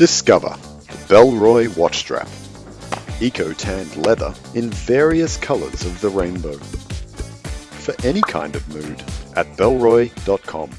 Discover the Bellroy watch strap. Eco-tanned leather in various colours of the rainbow. For any kind of mood at Bellroy.com.